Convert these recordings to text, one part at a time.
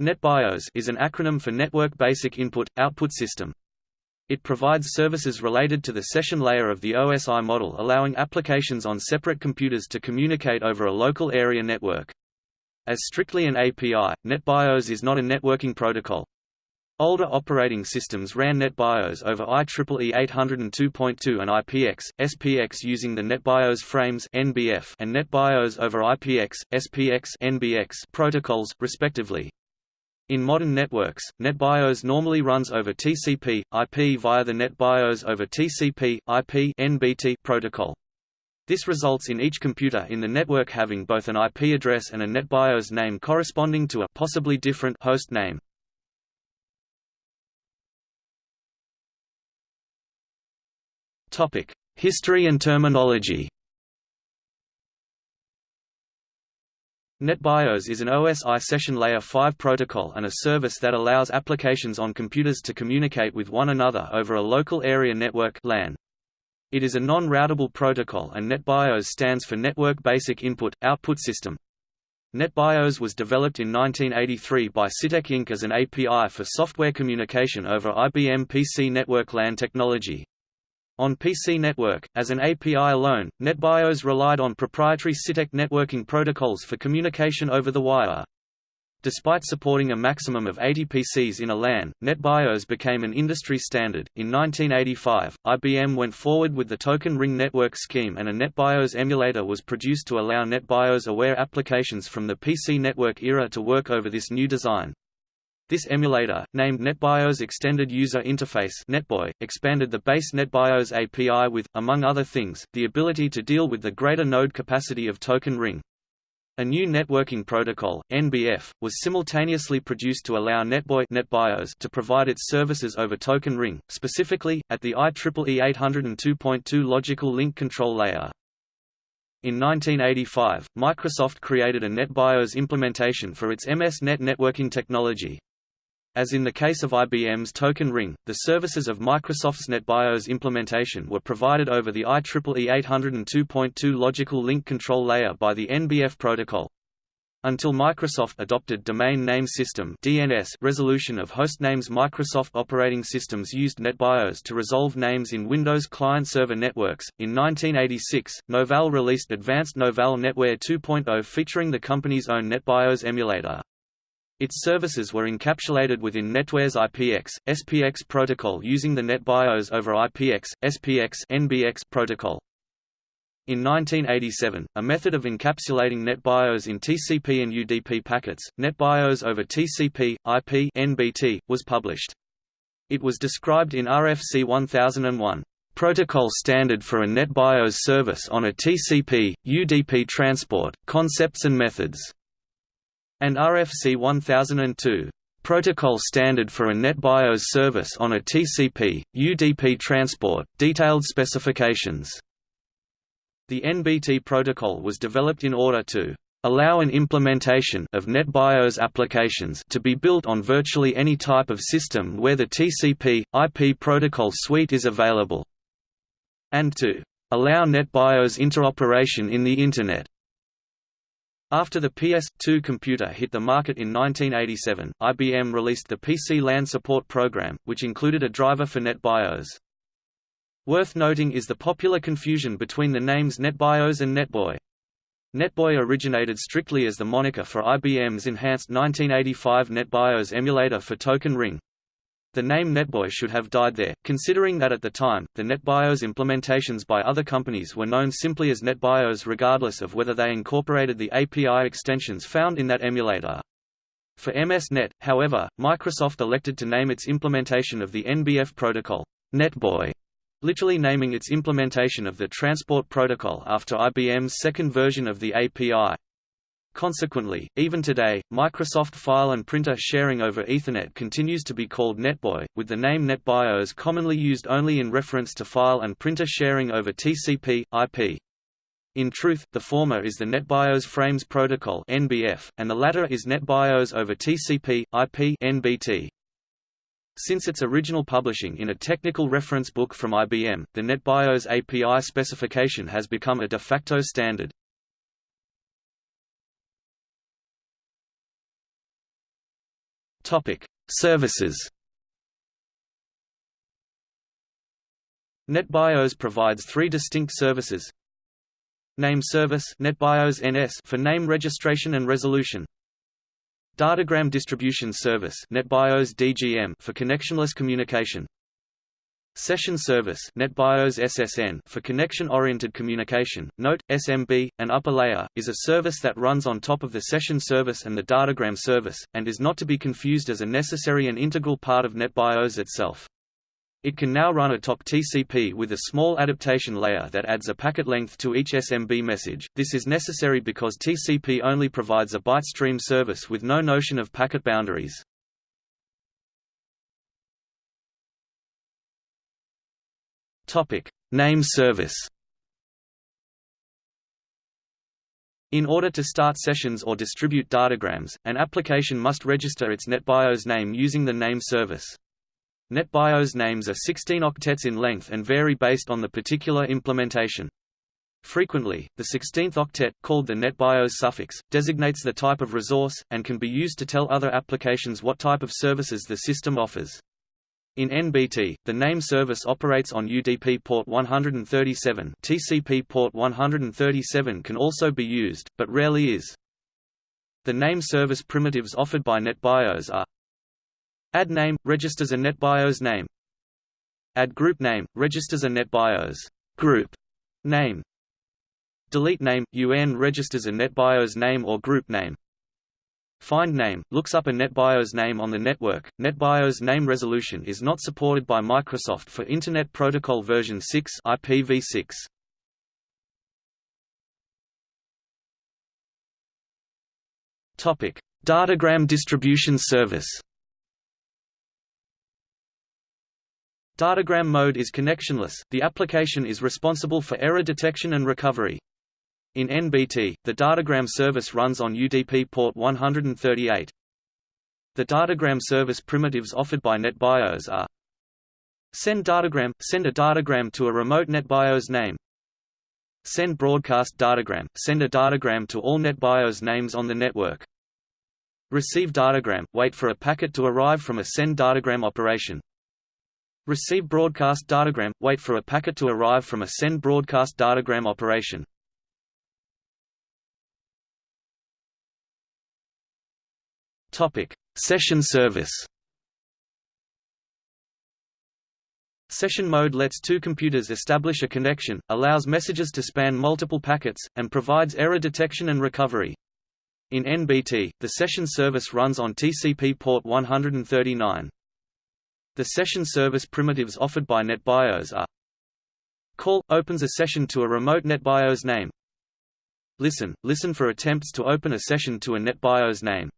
NetBIOS is an acronym for Network Basic Input, Output System. It provides services related to the session layer of the OSI model allowing applications on separate computers to communicate over a local area network. As strictly an API, NetBIOS is not a networking protocol. Older operating systems ran NetBIOS over IEEE 802.2 and IPX, SPX using the NetBIOS frames NBF and NetBIOS over IPX, SPX NBX protocols, respectively. In modern networks, NetBIOS normally runs over TCP, IP via the NetBIOS over TCP, IP NBT protocol. This results in each computer in the network having both an IP address and a NetBIOS name corresponding to a possibly different host name. History and terminology. NetBIOS is an OSI session layer 5 protocol and a service that allows applications on computers to communicate with one another over a local area network LAN. It is a non-routable protocol and NetBIOS stands for Network Basic Input Output System. NetBIOS was developed in 1983 by Sytek Inc. as an API for software communication over IBM PC network LAN technology. On PC Network, as an API alone, NetBIOS relied on proprietary Sytek networking protocols for communication over the wire. Despite supporting a maximum of 80 PCs in a LAN, NetBIOS became an industry standard. In 1985, IBM went forward with the Token Ring network scheme and a NetBIOS emulator was produced to allow NetBIOS aware applications from the PC network era to work over this new design. This emulator, named NetBIOS Extended User Interface NetBEUI, expanded the base NetBIOS API with, among other things, the ability to deal with the greater node capacity of Token Ring. A new networking protocol, NBF, was simultaneously produced to allow NetBEUI NetBIOS to provide its services over Token Ring, specifically, at the IEEE 802.2 logical link control layer. In 1985, Microsoft created a NetBIOS implementation for its MS-NET networking technology. As in the case of IBM's Token Ring, the services of Microsoft's NetBIOS implementation were provided over the IEEE 802.2 logical link control layer by the NBF protocol. Until Microsoft adopted Domain Name System (DNS) resolution of hostnames Microsoft operating systems used NetBIOS to resolve names in Windows client-server networks. In 1986, Novell released Advanced Novell NetWare 2.0 featuring the company's own NetBIOS emulator. Its services were encapsulated within NetWare's IPX, SPX protocol using the NetBIOS over IPX, SPX NBX protocol. In 1987, a method of encapsulating NetBIOS in TCP and UDP packets, NetBIOS over TCP, IP NBT, was published. It was described in RFC 1001, "...protocol standard for a NetBIOS service on a TCP, UDP transport, concepts and methods." And RFC 1002 protocol standard for a NetBIOS service on a TCP, UDP transport, detailed specifications. The NBT protocol was developed in order to allow an implementation of NetBIOS applications to be built on virtually any type of system where the TCP, IP protocol suite is available, and to allow NetBIOS interoperation in the Internet. After the PS2 computer hit the market in 1987, IBM released the PC LAN Support Program, which included a driver for NetBIOS. Worth noting is the popular confusion between the names NetBIOS and NetBEUI. NetBEUI originated strictly as the moniker for IBM's enhanced 1985 NetBIOS emulator for Token Ring. The name NetBEUI should have died there, considering that at the time, the NetBIOS implementations by other companies were known simply as NetBIOS regardless of whether they incorporated the API extensions found in that emulator. For MS-NET, however, Microsoft elected to name its implementation of the NBF protocol, NetBEUI, literally naming its implementation of the Transport Protocol after IBM's second version of the API. Consequently, even today, Microsoft file and printer sharing over Ethernet continues to be called NetBEUI, with the name NetBIOS commonly used only in reference to file and printer sharing over TCP, IP. In truth, the former is the NetBIOS Frames Protocol (NBF), and the latter is NetBIOS over TCP, IP (NBT). Since its original publishing in a technical reference book from IBM, the NetBIOS API specification has become a de facto standard. Topic: Services. NetBIOS provides three distinct services. Name service NetBIOS NS for name registration and resolution. Datagram distribution service NetBIOS DGM for connectionless communication. Session Service NetBIOS SSN for connection-oriented communication. Note, SMB, an upper layer, is a service that runs on top of the session service and the datagram service, and is not to be confused as a necessary and integral part of NetBIOS itself. It can now run atop TCP with a small adaptation layer that adds a packet length to each SMB message. This is necessary because TCP only provides a byte stream service with no notion of packet boundaries. Topic: Name service. In order to start sessions or distribute datagrams, an application must register its NetBIOS name using the name service. NetBIOS names are 16 octets in length and vary based on the particular implementation. Frequently, the 16th octet, called the NetBIOS suffix, designates the type of resource, and can be used to tell other applications what type of services the system offers. In NBT, the name service operates on UDP port 137 TCP port 137 can also be used, but rarely is. The name service primitives offered by NetBIOS are Add name – registers a NetBIOS name. Add group name – registers a NetBIOS group name. Delete name – UN registers a NetBIOS name or group name Find name looks up a NetBIOS name on the network. NetBIOS name resolution is not supported by Microsoft for Internet Protocol version 6 IPv6. Topic: Datagram distribution service. Datagram mode is connectionless. The application is responsible for error detection and recovery. In NBT, the datagram service runs on UDP port 138. The datagram service primitives offered by NetBIOS are Send datagram – send a datagram to a remote NetBIOS name. Send broadcast datagram – send a datagram to all NetBIOS names on the network. Receive datagram – wait for a packet to arrive from a send datagram operation. Receive broadcast datagram – wait for a packet to arrive from a send broadcast datagram operation Topic: Session service. Session mode lets two computers establish a connection, allows messages to span multiple packets, and provides error detection and recovery. In NBT, the session service runs on TCP port 139. The session service primitives offered by NetBIOS are Call – opens a session to a remote NetBIOS name Listen – listen for attempts to open a session to a NetBIOS name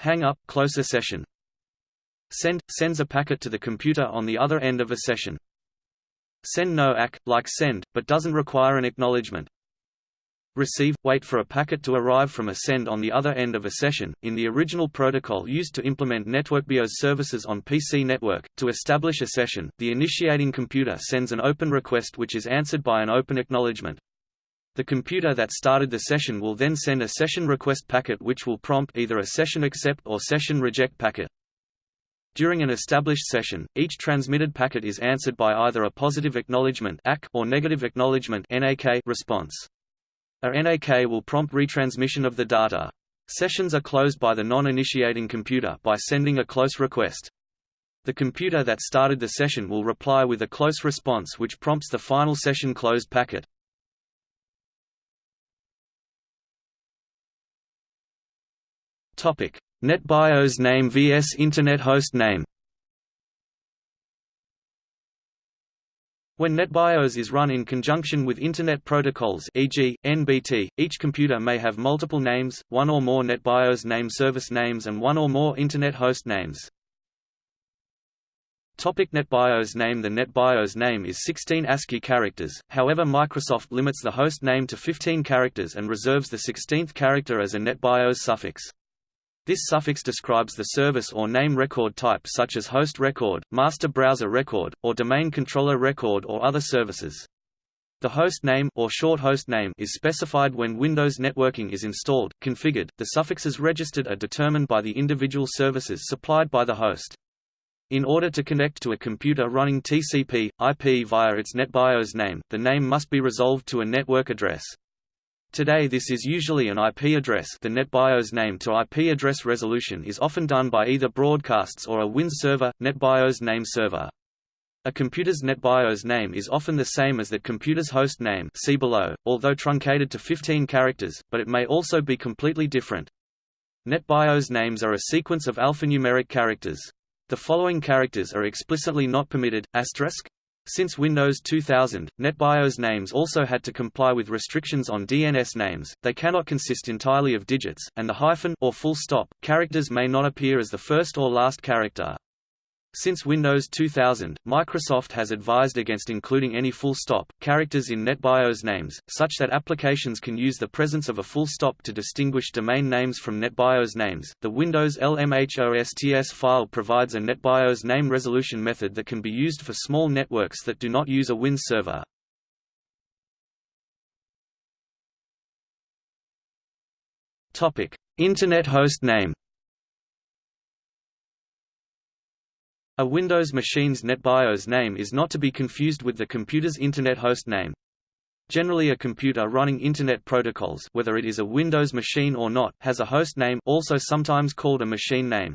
Hang up, close a session. Send – sends a packet to the computer on the other end of a session. Send no ACK, like send, but doesn't require an acknowledgement. Receive – wait for a packet to arrive from a send on the other end of a session. In the original protocol used to implement NetworkBIOS services on PC network, to establish a session, the initiating computer sends an open request which is answered by an open acknowledgement. The computer that started the session will then send a session request packet which will prompt either a session accept or session reject packet. During an established session, each transmitted packet is answered by either a positive acknowledgement or negative acknowledgement response. A NAK will prompt retransmission of the data. Sessions are closed by the non-initiating computer by sending a close request. The computer that started the session will reply with a close response which prompts the final session closed packet. NetBIOS name vs Internet host name. When NetBIOS is run in conjunction with Internet protocols e.g., NBT, each computer may have multiple names, one or more NetBIOS name service names and one or more Internet host names. Topic NetBIOS name The NetBIOS name is 16 ASCII characters, however Microsoft limits the host name to 15 characters and reserves the 16th character as a NetBIOS suffix. This suffix describes the service or name record type such as host record, master browser record, or domain controller record or other services. The host name or short host name is specified when Windows networking is installed, configured. The suffixes registered are determined by the individual services supplied by the host. In order to connect to a computer running TCP, IP via its NetBIOS name, the name must be resolved to a network address. Today this is usually an IP address the NetBIOS name to IP address resolution is often done by either broadcasts or a WINS server, NetBIOS name server. A computer's NetBIOS name is often the same as that computer's host name see below, although truncated to 15 characters, but it may also be completely different. NetBIOS names are a sequence of alphanumeric characters. The following characters are explicitly not permitted, asterisk. Since Windows 2000, NetBIOS names also had to comply with restrictions on DNS names, they cannot consist entirely of digits, and the hyphen or full stop characters may not appear as the first or last character. Since Windows 2000, Microsoft has advised against including any full stop characters in NetBIOS names, such that applications can use the presence of a full stop to distinguish domain names from NetBIOS names. The Windows LMHOSTS file provides a NetBIOS name resolution method that can be used for small networks that do not use a WINS server. Topic: Internet host name A Windows machine's NetBIOS name is not to be confused with the computer's Internet host name. Generally a computer running Internet protocols whether it is a Windows machine or not has a host name also sometimes called a machine name.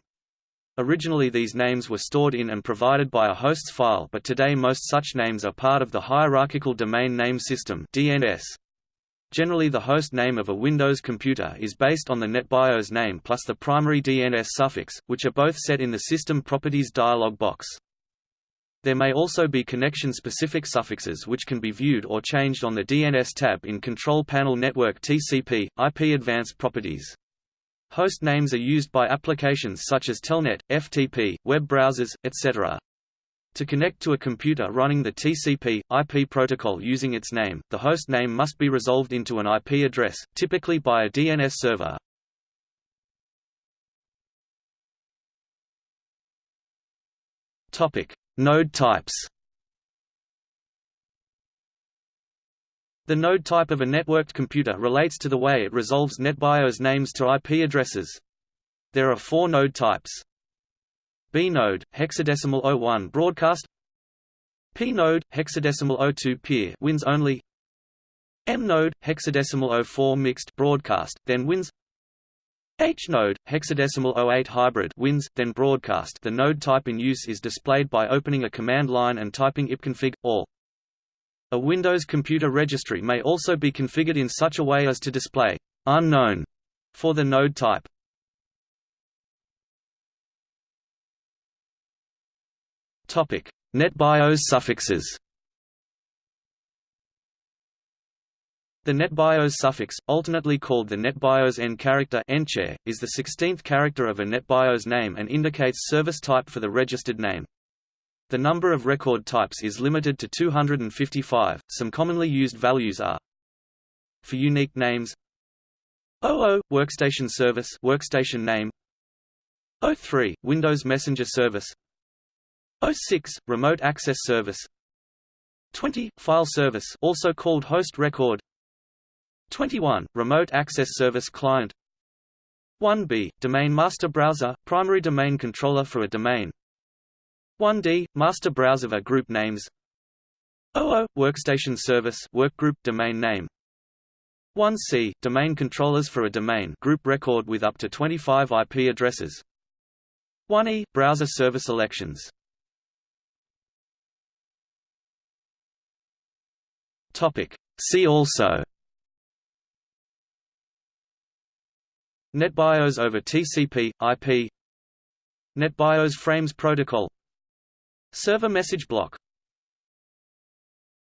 Originally these names were stored in and provided by a host's file but today most such names are part of the Hierarchical Domain Name System DNS. Generally the host name of a Windows computer is based on the NetBIOS name plus the primary DNS suffix, which are both set in the System Properties dialog box. There may also be connection-specific suffixes which can be viewed or changed on the DNS tab in Control Panel Network TCP, IP Advanced Properties. Host names are used by applications such as Telnet, FTP, web browsers, etc. To connect to a computer running the TCP, IP protocol using its name, the host name must be resolved into an IP address, typically by a DNS server. Topic: Node types. The node type of a networked computer relates to the way it resolves NetBIOS names to IP addresses. There are four node types. B node, hexadecimal 01 broadcast P node, hexadecimal 02 peer wins only M node, hexadecimal 04 mixed broadcast, then wins H node, hexadecimal 08 hybrid wins, then broadcast the node type in use is displayed by opening a command line and typing ipconfig, all. A Windows computer registry may also be configured in such a way as to display unknown for the node type. NetBIOS suffixes. The NetBIOS suffix, alternately called the NetBIOS End character is the 16th character of a NetBIOS name and indicates service type for the registered name. The number of record types is limited to 255. Some commonly used values are for unique names 00 workstation service workstation name 03 Windows Messenger service 06 remote access service. 20 file service also called host record. 21 remote access service client. 1b domain master browser primary domain controller for a domain. 1d master browser for group names. 00 workstation service workgroup domain name. 1c domain controllers for a domain group record with up to 25 IP addresses. 1e browser service elections Topic. See also. NetBIOS over TCP, IP NetBIOS Frames Protocol. Server message block